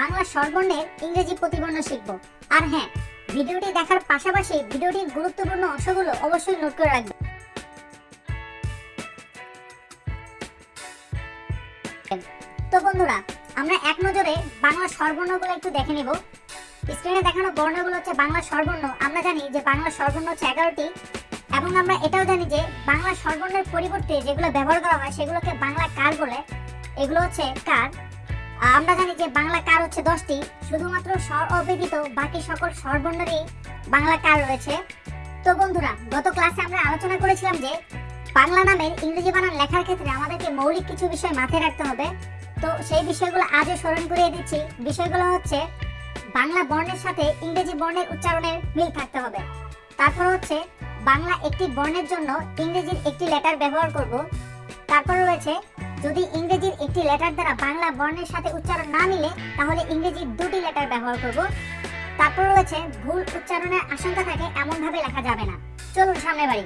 বাংলা স্বরবর্ণের ইংরেজি প্রতিবর্ণ শিখব। আর হ্যাঁ ভিডিওটি দেখার পাশাপাশি ভিডিওটির গুরুত্বপূর্ণ অংশগুলো অবশ্যই নোট করে রাখবেন। তো বন্ধুরা, আমরা এক নজরে বাংলা স্বরবর্ণগুলো একটু দেখে নিব। স্ক্রিনে দেখানো বর্ণগুলো হচ্ছে বাংলা স্বরবর্ণ। আমরা জানি যে বাংলা স্বরবর্ণ হচ্ছে এগারোটি, এবং আমরা এটাও জানি যে বাংলা স্বরবর্ণের পরিবর্তে যেগুলো ব্যবহার করা হয় সেগুলোকে বাংলা কার বলে? এগুলো হচ্ছে কার। আমরা জানি যে বাংলা কার হচ্ছে দশটি, শুধুমাত্র স্বর অব্যতীত বাকি সকল স্বরবর্ণেরই বাংলা কার রয়েছে। তো বন্ধুরা, গত ক্লাসে আমরা আলোচনা করেছিলাম যে বাংলা নামের ইংরেজি বানান লেখার ক্ষেত্রে আমাদেরকে মৌলিক কিছু বিষয় মাথায় রাখতে হবে। তো সেই বিষয়গুলো আজও স্মরণ করিয়ে দিচ্ছি। বিষয়গুলো হচ্ছে বাংলা বর্ণের সাথে ইংরেজি বর্ণের উচ্চারণের মিল থাকতে হবে। তারপর হচ্ছে বাংলা একটি বর্ণের জন্য ইংরেজির একটি লেটার ব্যবহার করব। তারপর রয়েছে যদি ইংরেজির একটি লেটার দ্বারা বাংলা বর্ণের সাথে উচ্চারণ না মিলে তাহলে ইংরেজির দুটি লেটার ব্যবহার করব। তারপর রয়েছে, ভুল উচ্চারণের আশঙ্কা থাকে, এমনভাবে লেখা যাবে না। চলুন সামনে বাড়ি।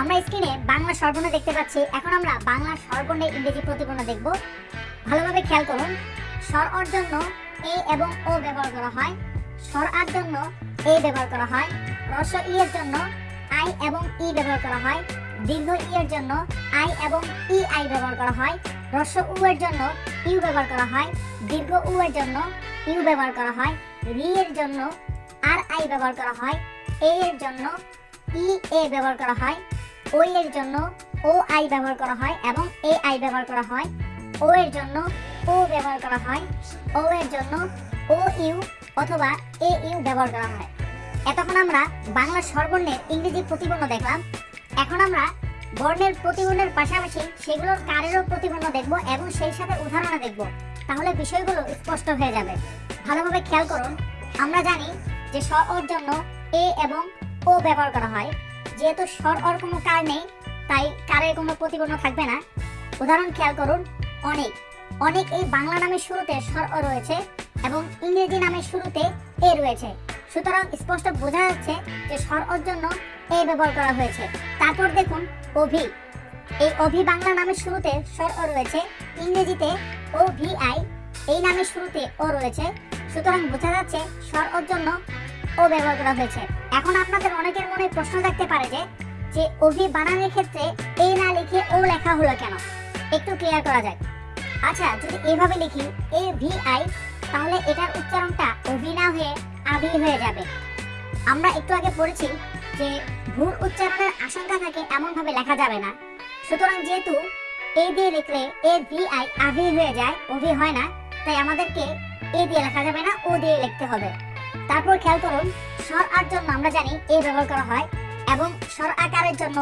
আমরা স্ক্রিনে বাংলা স্বরবর্ণ দেখতে পাচ্ছি। এখন আমরা বাংলা স্বরবর্ণের ইংরেজি প্রতিবর্ণ দেখব। ভালোভাবে খেয়াল করুন। স্বর অর জন্য এ এবং ও ব্যবহার করা হয়। স্বর আর জন্য এ ব্যবহার করা হয়। রস ই এর জন্য আই এবং ই ব্যবহার করা হয়। দীর্ঘ ই এর জন্য আই এবং ই আই ব্যবহার করা হয় রস উ এর জন্য ইউ ব্যবহার করা হয়, দীর্ঘ উ এর জন্য ইউ ব্যবহার করা হয়, রি এর জন্য আর আই ব্যবহার করা হয়, এ এর জন্য ই এ ব্যবহার করা হয়, ও এর জন্য ও আই ব্যবহার করা হয় এবং এ আই ব্যবহার করা হয়, ও এর জন্য ও ব্যবহার করা হয়, ও এর জন্য ও ইউ অথবা এ ইউ ব্যবহার করা হয়। এতক্ষণ আমরা বাংলা স্বরবর্ণের ইংরেজি প্রতিবর্ণ দেখলাম। এখন আমরা বর্ণের প্রতিবর্ণের পাশাপাশি সেগুলোর কারেরও প্রতিবর্ণ দেখব এবং সেই সাথে উদাহরণ দেখব। তাহলে বিষয়গুলো স্পষ্ট হয়ে যাবে। ভালোভাবে খেয়াল করুন, আমরা জানি যে স্বর অর জন্য এ এবং ও ব্যবহার করা হয়। যেহেতু স্বর অর কোনো কার নেই, তাই কারের কোনো প্রতিবর্ণ থাকবে না। উদাহরণ খেয়াল করুন, অনেক। অনেক এই বাংলা নামের শুরুতে স্বর অ রয়েছে এবং ইংরেজি নামের শুরুতে এ রয়েছে। সুতরাং স্পষ্ট বোঝা যাচ্ছে যে স্বর অর জন্য এ ব্যবহার করা হয়েছে। তারপর দেখুন, অভি। এই অভি বাংলা নামের শুরুতে স্বর অ রয়েছে, ইংরেজিতে ও ভি আই। এই নামের শুরুতে ও রয়েছে। সুতরাং বোঝা যাচ্ছে স্বর অর জন্য ও ব্যবহার করা হয়েছে। এখন আপনাদের অনেকের মনে প্রশ্ন থাকতে পারে যে যে অভি বানানের ক্ষেত্রে এ না লিখে ও লেখা হলো কেন? একটু ক্লিয়ার করা যায় আচ্ছা যদি এভাবে লিখি, এ ভি আই, তাহলে এটার উচ্চারণটা অভি না হয়ে আভি হয়ে যাবে। আমরা একটু আগে পড়েছি যে ভুল উচ্চারণের আশঙ্কা থাকে এমন ভাবে লেখা যাবে না। সুতরাং যেহেতু এ দিয়ে লিখলে এ ভি আই আভি হয়ে যায় অভি হয় না, তাই আমাদেরকে এ দিয়ে লেখা যাবে না, ও দিয়ে লিখতে হবে। তারপর খেয়াল করুন, স্বর আর জন্য আমরা জানি এ ব্যবহার করা হয় এবং স্বর আকারের জন্য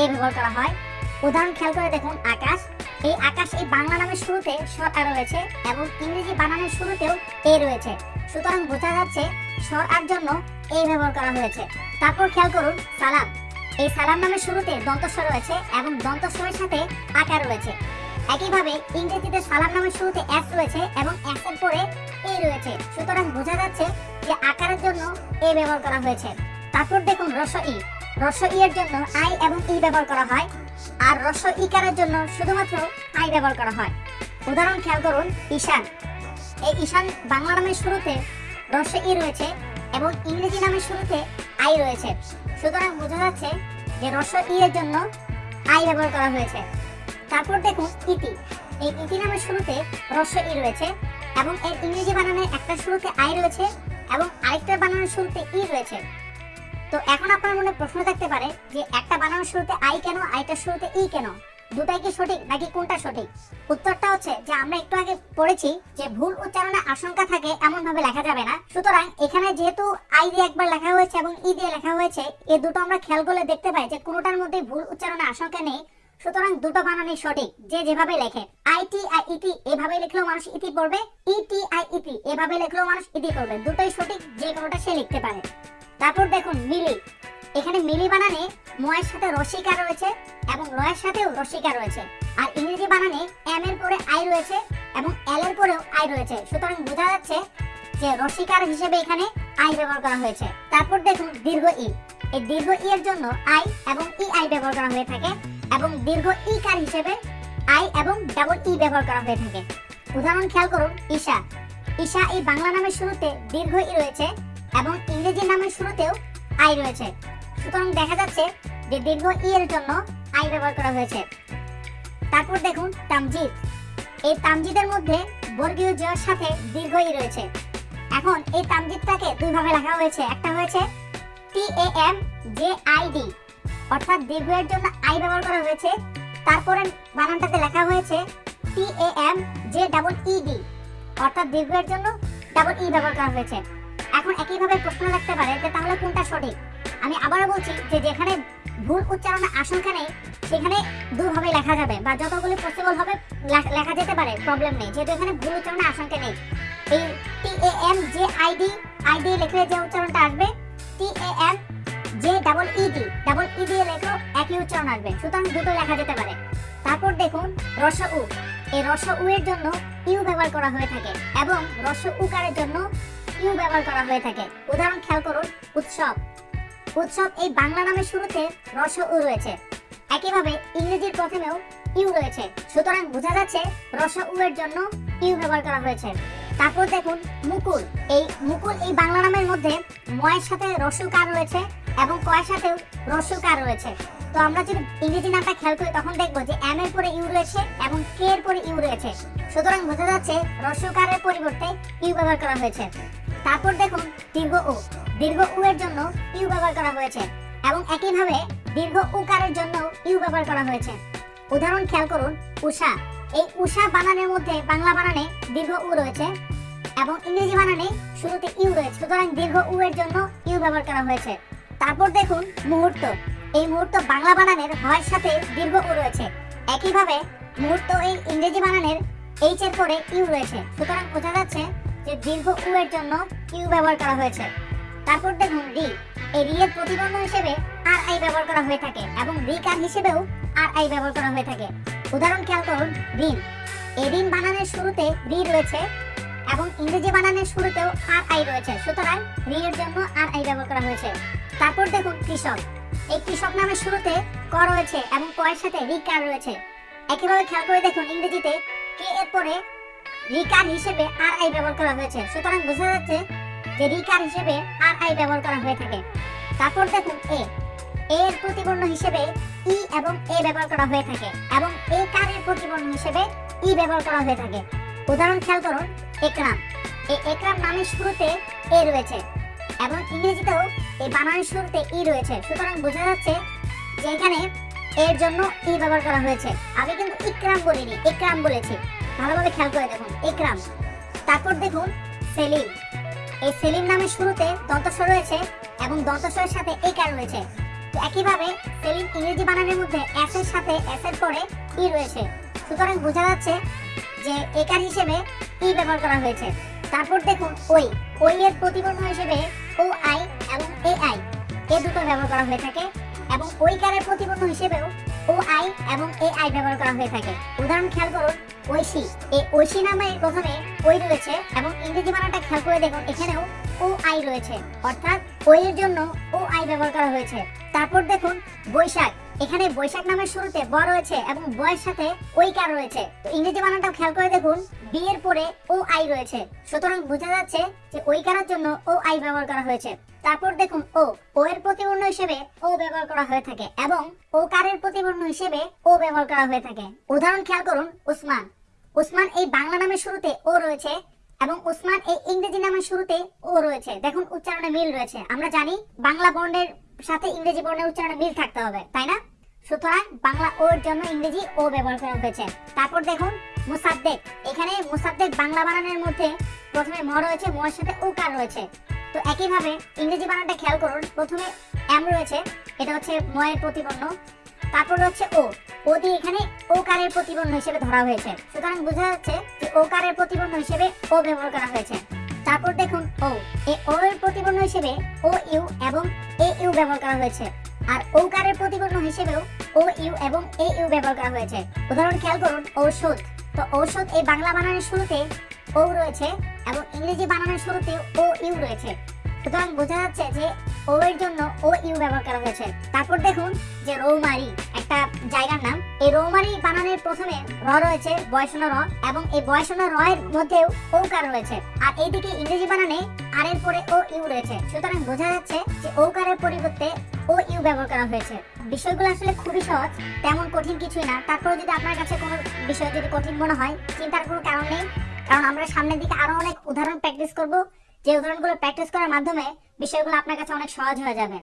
এ ব্যবহার করা হয়। উদাহরণ খেয়াল করে দেখুন, আকাশ এই আকাশ এই বাংলা নামের শুরুতে আ, রয়েছে এবং ইংরেজি বানানের শুরুতেও এ রয়েছে। সুতরাং বোঝা যাচ্ছে স্বর আর জন্য এই ব্যবহার করা হয়েছে। তারপর খেয়াল করুন, সালাম। এই সালাম নামের শুরুতে দন্তস্বর রয়েছে এবং দন্তস্বরের সাথে আকার রয়েছে। একইভাবে ইংরেজিতে সালাম নামের শুরুতে এস রয়েছে এবং এস এর পরে এ রয়েছে। সুতরাং বোঝা যাচ্ছে যে আকারের জন্য এ ব্যবহার করা হয়েছে। তারপর দেখুন রস ই। রস ই এর জন্য আই এবং ই ব্যবহার করা হয়। আর রস ইকারের জন্য শুধুমাত্র আই ব্যবহার করা হয়। উদাহরণ খেয়াল করুন, ঈশান। এই ঈশান বাংলা নামের শুরুতে রস ই রয়েছে এবং ইংরেজি নামের শুরুতে আই রয়েছে। সুতরাং বোঝা যাচ্ছে যে রস ই এর জন্য আই ব্যবহার করা হয়েছে। তারপর দেখুন ইতি। এই ইতি নামের শুরুতে রস ই রয়েছে এবং এর ইংরেজি বানানে একটা শুরুতে আই রয়েছে এবং আরেকটা বানানোর শুরুতে ই রয়েছে। তো এখন আপনার মনে প্রশ্ন থাকতে পারে যে একটা বানানোর শুরুতে আই কেন, আইটার শুরুতে ই কেন? দুটাই কি সঠিক নাকি কোনটা সঠিক? উত্তরটা হচ্ছে যে আমরা একটু আগে পড়েছি যে ভুল উচ্চারণে আশঙ্কা থাকে এমন ভাবে লেখা যাবে না। সুতরাং এখানে যেহেতু আই দিয়ে একবার লেখা হয়েছে এবং ই দিয়ে লেখা হয়েছে এই দুটো আমরা খেয়াল করলে দেখতে পাই যে কোনোটার মধ্যে ভুল উচ্চারণে আশঙ্কা নেই। সুতরাং দুটো বানানই সঠিক, যে যেভাবে লেখে। আই, টি, আই ইতি এভাবে লিখলেও মানুষ ইতি পড়বে। ই, টি, আই ইতি এভাবে লিখলেও মানুষ ইতি পড়বে। দুটোই সঠিক, যে কোনোটা সে লিখতে পারে। তারপর দেখুন মিলি। এখানে মিলি বানানে ময়ের সাথে রসিকা রয়েছে এবং লয়ের সাথেও রসিকা রয়েছে। আর ইংরেজি বানানে এম এর পরে আই রয়েছে এবং এল এর পরেও আই রয়েছে। সুতরাং বোঝা যাচ্ছে যে রসিকার হিসেবে এখানে আই ব্যবহার করা হয়েছে। তারপর দেখুন দীর্ঘ ই। এই দীর্ঘ ই এর জন্য আই এবং ই আই ব্যবহার করা হয়ে থাকে এবং দীর্ঘ ই কার হিসেবে আই এবং ডাবল ই ব্যবহার করা হয়ে থাকে। উদাহরণ খেয়াল করুন, ঈশা। ঈশা এই বাংলা নামের শুরুতে দীর্ঘ ই রয়েছে এবং ইংরেজি নামের শুরুতেও আই রয়েছে। সুতরাং দেখা যাচ্ছে যে দীর্ঘ ই এর জন্য আই ব্যবহার করা হয়েছে। তারপর দেখুন তামজিদ। এই তামজিদের মধ্যে বর্গীয় জয়ের সাথে দীর্ঘ ই রয়েছে। এখন এই তামজিদটাকে দুই ভাবে লেখা হয়েছে। একটা হয়েছে T A M J I D অর্থাৎ দীর্ঘ এর জন্য আই ব্যবহার করা হয়েছে। তারপরে বানানটাতে লেখা হয়েছে T A M J double E D অর্থাৎ দীর্ঘ এর জন্য ডাবল ই ব্যবহার করা হয়েছে। এখন একইভাবে প্রশ্ন রাখতে পারে যে তাহলে কোনটা সঠিক? আমি আবারও বলছি যে যেখানে ভুল উচ্চারণের আশঙ্কা নেই, সেখানে দুভাবে লেখা যাবে বা যতগুলি পসিবল হবে লেখা যেতে পারে প্রবলেম নেই। যেহেতু এখানে ভুল উচ্চারণের আশঙ্কা নেই। এই T A M J I D I D লিখলে যে উচ্চারণটা আসবে T A M J double E D double E দিয়ে লেখো একই উচ্চারণ আসবে। সুতরাং দুটো লেখা যেতে পারে। তারপর দেখুন, রস উ। এই রস উ এর জন্য ইউ ব্যবহার করা হয়ে থাকে এবং রস উকারের জন্য ইউ ব্যবহার করা হয়ে থাকে। উদাহরণ খেয়াল করুন, উৎসব। উৎসব এই বাংলা নামের শুরুতে রস উ রয়েছে। একইভাবে ইংরেজির প্রথমেও ইউ রয়েছে। সুতরাং বোঝা যাচ্ছে রস উ এর জন্য ইউ ব্যবহার করা হয়েছে। তারপর দেখুন মুকুল। এই মুকুল এই বাংলা নামের মধ্যে ময়ের সাথে রসুকার রয়েছে এবং কয়ের সাথেও রসুকার রয়েছে। তো আমরা যদি ইংরেজি নামটা খেয়াল করি, তখন দেখব যে এম এর পরে ইউ রয়েছে এবং কে এর পরে ইউ রয়েছে। সুতরাং বোঝা যাচ্ছে রসুকারের পরিবর্তে ইউ ব্যবহার করা হয়েছে। তারপর দেখুন দীর্ঘ উ। দীর্ঘ উ এর জন্য ইউ ব্যবহার করা হয়েছে এবং একইভাবে দীর্ঘ উকারের জন্য ইউ ব্যবহার করা হয়েছে। উদাহরণ খেয়াল করুন উষা এই উষা বানানের মধ্যে বাংলা বানানে দীর্ঘ উ রয়েছে এবং ইংরেজি বানানে শুরুতে ইউ রয়েছে। সুতরাং দীর্ঘ উ এর জন্য ইউ ব্যবহার করা হয়েছে। তারপর দেখুন মুহূর্ত। এই মুহূর্ত বাংলা বানানের হয়ের সাথে দীর্ঘ উ রয়েছে। একইভাবে মুহূর্ত এই ইংরেজি বানানের এইচ এর পরে ইউ রয়েছে। সুতরাং বোঝা যাচ্ছে যে দীর্ঘ উ এর জন্য ইউ ব্যবহার করা হয়েছে। তারপর দেখুন রি এই রি এর প্রতিবন্ধ হিসেবে আর আই ব্যবহার করা হয়ে থাকে এবং রি কার হিসেবেও আর আই ব্যবহার করা হয়ে থাকে। উদাহরণ খেয়াল করুন ঋণ এই ঋণ বানানের শুরুতে রি রয়েছে এবং ইংরেজি বানানের শুরুতেও আর আই রয়েছে। সুতরাং রি এর জন্য আর আই ব্যবহার করা হয়েছে। তারপর দেখুন কৃষক। এই কৃষক নামের শুরুতে ক রয়েছে এবং ক এর সাথে রিকার রয়েছে। একইভাবে খেয়াল করে দেখুন ইংরেজিতে কে এর পরে রিকার হিসেবে আর আই ব্যবহার করা হয়েছে। সুতরাং বোঝা যাচ্ছে যে রিকার হিসেবে আর আই ব্যবহার করা হয়ে থাকে। তারপর দেখুন এ এর প্রতিবর্ণ হিসেবে ই এবং এ ব্যবহার করা হয়ে থাকে এবং এ কারের প্রতিবর্ণ হিসেবে ই ব্যবহার করা হয়ে থাকে। উদাহরণ খেয়াল করুন, একরাম। এই একরাম নামের শুরুতে এ রয়েছে এবং ইংরেজিতেও এই বানানের শুরুতে ই রয়েছে। সুতরাং বোঝা যাচ্ছে যে এখানে এর জন্য ই ব্যবহার করা হয়েছে। আমি কিন্তু ইকরাম বলিনি, একরাম বলেছি। ভালোভাবে খেয়াল করে দেখুন। একরাম। তারপর দেখুন, সেলিম। এই সেলিম নামের শুরুতে দন্তস্ব রয়েছে এবং দন্তস্বরের সাথে একার রয়েছে। একইভাবে সেলিম ইংরেজি বানানের মধ্যে এস এর সাথে এস এর পরে ই রয়েছে। সুতরাং বোঝা যাচ্ছে যে একার হিসেবে ই ব্যবহার করা হয়েছে। তারপর দেখুন, ওই। ওই এর প্রতিবর্ণ হিসেবে ও আই এবং এ আই, এ দুটো ব্যবহার করা হয়ে থাকে এবং ওই কারের প্রতিবর্ণ হিসেবেও ও আই এবং এ আই ব্যবহার করা হয়ে থাকে। উদাহরণ খেয়াল করুন ঐশী, এই ঐশী নামে প্রথমে ওই রয়েছে এবং ইংরেজি বানানটা খেয়াল করে দেখুন, এখানেও ও আই রয়েছে। অর্থাৎ ওই এর জন্য ও আই ব্যবহার করা হয়েছে। তারপর দেখুন, বৈশাখ। এখানে বৈশাখ নামের শুরুতে ব রয়েছে এবং বয়ের সাথে ওই কার রয়েছে। তো ইংরেজি বানানটাও খেয়াল করে দেখুন বি এর পরে ও আই রয়েছে। সুতরাং বোঝা যাচ্ছে যে ওই কারার জন্য ও আই ব্যবহার করা হয়েছে। তারপর দেখুন, ও ও এর প্রতিবর্ণ হিসেবে ও ব্যবহার করা হয়ে থাকে এবং ও কারের প্রতিবর্ণ হিসেবে ও ব্যবহার করা হয়ে থাকে। উদাহরণ খেয়াল করুন, উসমান। উসমান এই বাংলা নামের শুরুতে ও রয়েছে এবং উসমান এই ইংরেজি নামের শুরুতে ও রয়েছে। দেখুন, উচ্চারণে মিল রয়েছে। আমরা জানি বাংলা বর্ণের সাথে ইংরেজি বর্ণের উচ্চারণে মিল থাকতে হবে, তাই না? সুতরাং বাংলা ওর জন্য ইংরেজি ও ব্যবহার করা হয়েছে। তারপর দেখুন, মুসাদ্দেক। এখানে মুসাদ্দেক বাংলা বানানের মধ্যে প্রথমে ম রয়েছে মর সাথে উকার রয়েছে। তো একইভাবে ইংরেজি বানানটা খেয়াল করুন, প্রথমে এম রয়েছে, এটা হচ্ছে ময়ের প্রতিবর্ণ। তারপর হচ্ছে ও। ও দিয়ে এখানে ও কারের প্রতিবর্ণ হিসেবে ধরা হয়েছে। সুতরাং বোঝা যাচ্ছে যে ও কারের প্রতিবর্ণ হিসেবে ও ব্যবহার করা হয়েছে। তারপর দেখুন, ও এই ও এর প্রতিবর্ণ হিসেবে ও, ইউ এবং এ, ইউ ব্যবহার করা হয়েছে। আর ও কারের প্রতিবর্ণ হিসেবেও ও, ইউ এবং এ, ইউ ব্যবহার করা হয়েছে। উদাহরণ খেয়াল করুন ঔষধ তো ঔষধ এই বাংলা বানানের শুরুতে ও রয়েছে এবং ইংরেজি বানানের শুরুতে ও, ইউ রয়েছে। সুতরাং বোঝা যাচ্ছে যে ও এর জন্য ও ইউ ব্যবহার করা হয়েছে। তারপর দেখুন যে রৌমারি, একটা জায়গার নাম। এই রৌমারি বানানের প্রথমে র রয়েছে, বয়সন র, এবং এই বয়সন র এর মধ্যেও ওকার রয়েছে। আর এইদিকে ইংরেজি বানানে আর এর পরে ও ইউ রয়েছে। সুতরাং বোঝা যাচ্ছে যে ওকারের পরিবর্তে ও ইউ ব্যবহার করা হয়েছে। বিষয়গুলো আসলে খুবই সহজ, তেমন কঠিন কিছুই না। তারপরে যদি আপনার কাছে কোনো বিষয় যদি কঠিন মনে হয়, চিন্তার কোনো কারণ নেই। কারণ আমরা সামনের দিকে আরও অনেক উদাহরণ প্র্যাকটিস করব। যে উদাহরণগুলো প্র্যাকটিস করার মাধ্যমে বিষয়গুলো আপনার কাছে অনেক সহজ হয়ে যাবে।